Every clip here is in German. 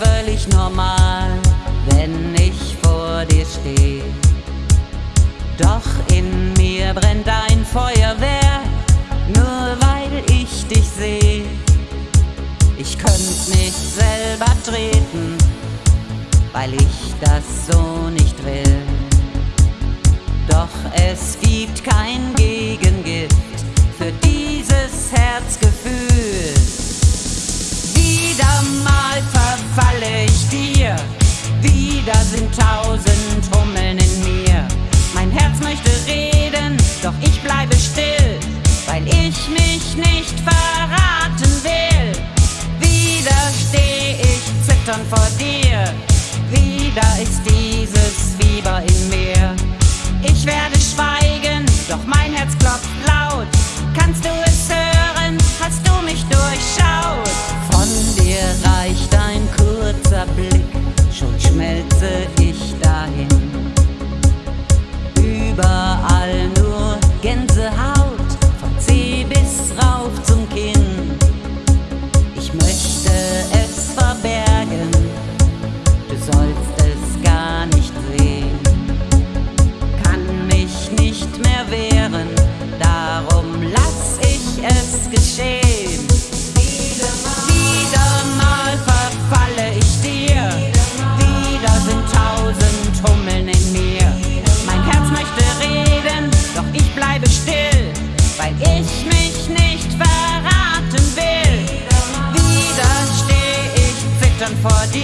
völlig normal, wenn ich vor dir stehe. Doch in mir brennt ein Feuerwerk, nur weil ich dich sehe. Ich könnte mich selber treten, weil ich das so nicht tausend Hummeln in mir. Mein Herz möchte reden, doch ich bleibe still, weil ich mich nicht verraten will. Wieder steh ich zitternd vor dir, wieder ist dieses Fieber in mir. Ich werde schweigen, doch mein Herz klopft laut. Kannst du es hören? Hast du mich durchschaut?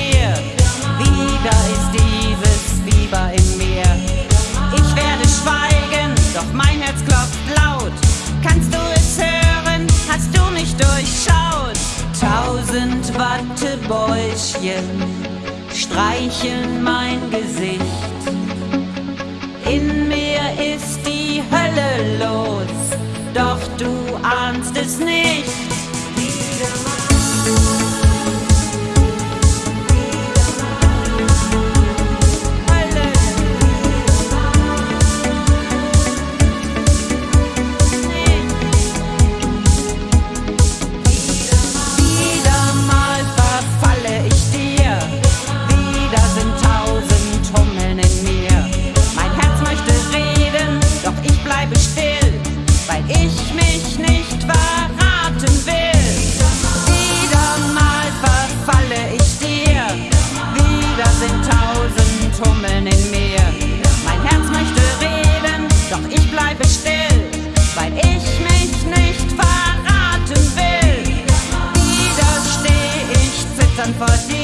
Dir, wieder ist dieses Fieber in mir. Ich werde schweigen, doch mein Herz klopft laut. Kannst du es hören? Hast du mich durchschaut? Tausend Wattebäuschen streicheln mein Gesicht. In mir ist die Hölle los, doch du ahnst es mich nicht verraten will. Wieder mal verfalle ich dir, wieder sind tausend Hummeln in mir. Mein Herz möchte reden, doch ich bleibe still, weil ich mich nicht verraten will. Wieder stehe ich zitternd vor dir.